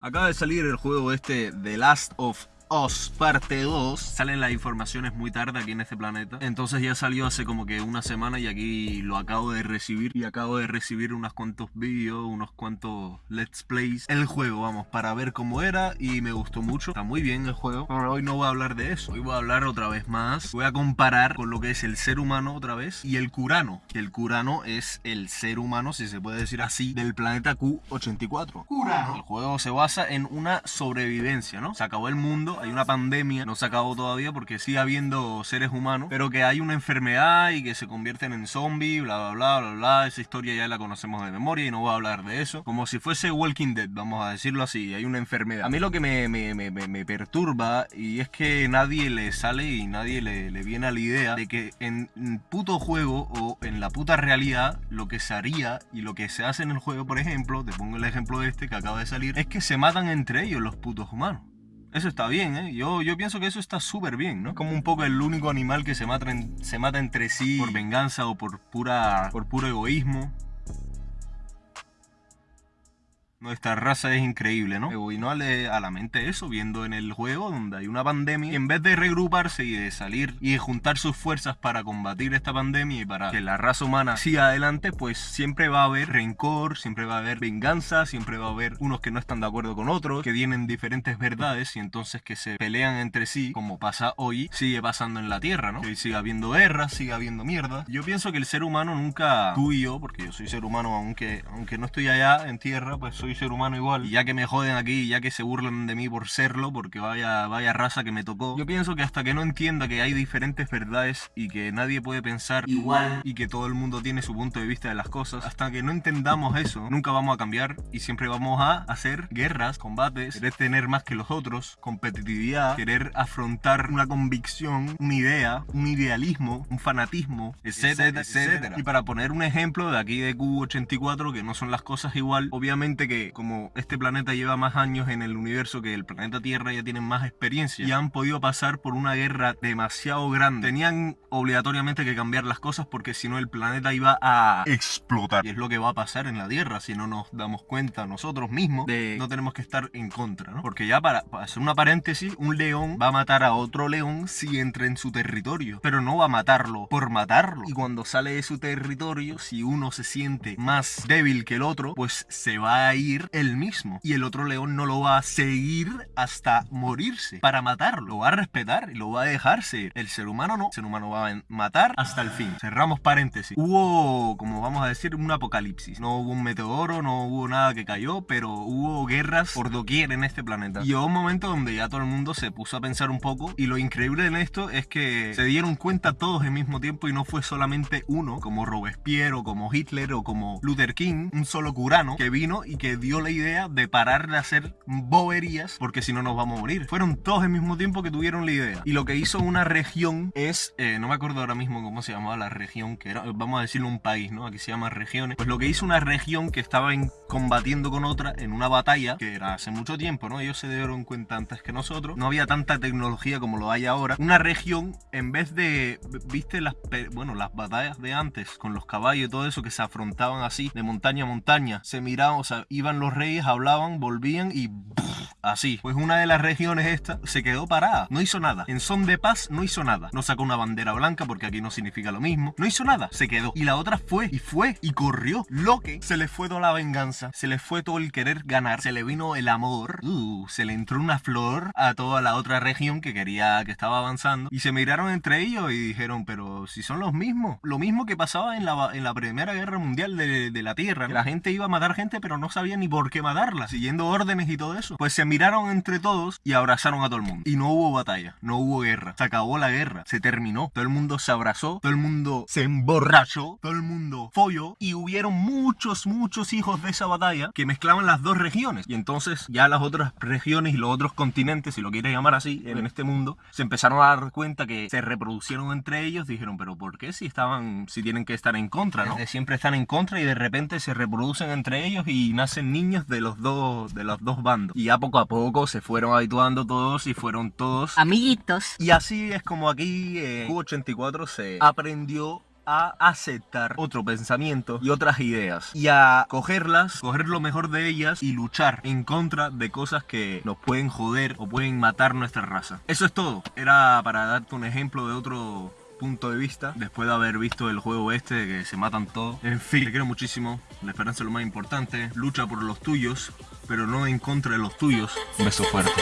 Acaba de salir el juego este The Last of Us parte 2 Salen las informaciones muy tarde aquí en este planeta. Entonces ya salió hace como que una semana y aquí lo acabo de recibir. Y acabo de recibir unos cuantos vídeos, unos cuantos let's plays. El juego, vamos, para ver cómo era y me gustó mucho. Está muy bien el juego, pero hoy no voy a hablar de eso. Hoy voy a hablar otra vez más. Voy a comparar con lo que es el ser humano otra vez y el Curano Que el Curano es el ser humano, si se puede decir así, del planeta Q84 Curano El juego se basa en una sobrevivencia, ¿no? Se acabó el mundo hay una pandemia, no se acabó todavía porque sigue habiendo seres humanos, pero que hay una enfermedad y que se convierten en zombies, bla, bla, bla, bla, bla. Esa historia ya la conocemos de memoria y no voy a hablar de eso. Como si fuese Walking Dead, vamos a decirlo así, hay una enfermedad. A mí lo que me, me, me, me perturba y es que nadie le sale y nadie le, le viene a la idea de que en puto juego o en la puta realidad lo que se haría y lo que se hace en el juego, por ejemplo, te pongo el ejemplo de este que acaba de salir, es que se matan entre ellos los putos humanos. Eso está bien, ¿eh? Yo, yo pienso que eso está súper bien, ¿no? Como un poco el único animal que se mata, se mata entre sí por venganza o por, pura, por puro egoísmo. Nuestra raza es increíble, ¿no? Y no a la mente eso, viendo en el juego donde hay una pandemia, en vez de regruparse y de salir y de juntar sus fuerzas para combatir esta pandemia y para que la raza humana siga adelante, pues siempre va a haber rencor, siempre va a haber venganza, siempre va a haber unos que no están de acuerdo con otros, que tienen diferentes verdades y entonces que se pelean entre sí, como pasa hoy, sigue pasando en la Tierra, ¿no? Que sigue habiendo guerras, sigue habiendo mierda. Yo pienso que el ser humano nunca, tú y yo, porque yo soy ser humano aunque, aunque no estoy allá en Tierra, pues soy soy ser humano igual. Y ya que me joden aquí, ya que se burlan de mí por serlo, porque vaya, vaya raza que me tocó, yo pienso que hasta que no entienda que hay diferentes verdades y que nadie puede pensar igual y que todo el mundo tiene su punto de vista de las cosas, hasta que no entendamos eso, nunca vamos a cambiar y siempre vamos a hacer guerras, combates, querer tener más que los otros, competitividad, querer afrontar una convicción, una idea, un idealismo, un fanatismo, etcétera, etcétera. Y para poner un ejemplo de aquí de Q84, que no son las cosas igual, obviamente que como este planeta lleva más años en el universo que el planeta Tierra, ya tienen más experiencia y han podido pasar por una guerra demasiado grande. Tenían obligatoriamente que cambiar las cosas porque si no el planeta iba a explotar. Y es lo que va a pasar en la Tierra si no nos damos cuenta nosotros mismos de no tenemos que estar en contra, ¿no? Porque ya para, para hacer una paréntesis, un león va a matar a otro león si entra en su territorio, pero no va a matarlo por matarlo. Y cuando sale de su territorio, si uno se siente más débil que el otro, pues se va a ir el mismo. Y el otro león no lo va a seguir hasta morirse para matarlo. Lo va a respetar y lo va a dejarse. El ser humano no. El ser humano va a matar hasta el fin. Cerramos paréntesis. Hubo, como vamos a decir, un apocalipsis. No hubo un meteoro, no hubo nada que cayó, pero hubo guerras por doquier en este planeta. Y hubo un momento donde ya todo el mundo se puso a pensar un poco. Y lo increíble en esto es que se dieron cuenta todos al mismo tiempo y no fue solamente uno, como Robespierre o como Hitler o como Luther King, un solo curano que vino y que dio la idea de parar de hacer boberías porque si no nos vamos a morir. Fueron todos al mismo tiempo que tuvieron la idea. Y lo que hizo una región es, eh, no me acuerdo ahora mismo cómo se llamaba la región, que era, vamos a decirlo un país, ¿no? Aquí se llama regiones. Pues lo que hizo una región que estaba combatiendo con otra en una batalla, que era hace mucho tiempo, ¿no? Ellos se dieron cuenta antes que nosotros. No había tanta tecnología como lo hay ahora. Una región, en vez de, viste las, bueno, las batallas de antes con los caballos y todo eso que se afrontaban así, de montaña a montaña, se miraban, o sea, iban los reyes, hablaban, volvían y así. Pues una de las regiones esta se quedó parada, no hizo nada. En son de paz no hizo nada. No sacó una bandera blanca porque aquí no significa lo mismo. No hizo nada, se quedó. Y la otra fue y fue y corrió. Lo que se le fue toda la venganza, se le fue todo el querer ganar, se le vino el amor, uh, se le entró una flor a toda la otra región que quería, que estaba avanzando. Y se miraron entre ellos y dijeron, pero si son los mismos. Lo mismo que pasaba en la, en la Primera Guerra Mundial de, la Tierra. La gente iba a matar gente pero no sabía ni por qué matarla, siguiendo órdenes y todo eso. Pues se miraron entre todos y abrazaron a todo el mundo. Y no hubo batalla, no hubo guerra. Se acabó la guerra, se terminó. Todo el mundo se abrazó, todo el mundo se emborrachó, todo el mundo folló y hubieron muchos, muchos hijos de esa batalla que mezclaban las dos regiones. Y entonces ya las otras regiones y los otros continentes, si lo quieres llamar así, en este mundo, se empezaron a dar cuenta que se reproducieron entre ellos. Dijeron, pero ¿por qué si estaban, si tienen que estar en contra, no? Siempre están en contra y de repente se reproducen entre ellos y nacen niños de los dos, de los dos bandos. Y ya poco a poco se fueron habituando todos y fueron todos amiguitos. Y así es como aquí en Q84 se aprendió a aceptar otro pensamiento y otras ideas y a cogerlas, coger lo mejor de ellas y luchar en contra de cosas que nos pueden joder o pueden matar nuestra raza. Eso es todo. Era para darte un ejemplo de otro punto de vista después de haber visto el juego este de que se matan todos. En fin, te quiero muchísimo. La esperanza es lo más importante. Lucha por los tuyos, pero no en contra de los tuyos. Beso fuerte.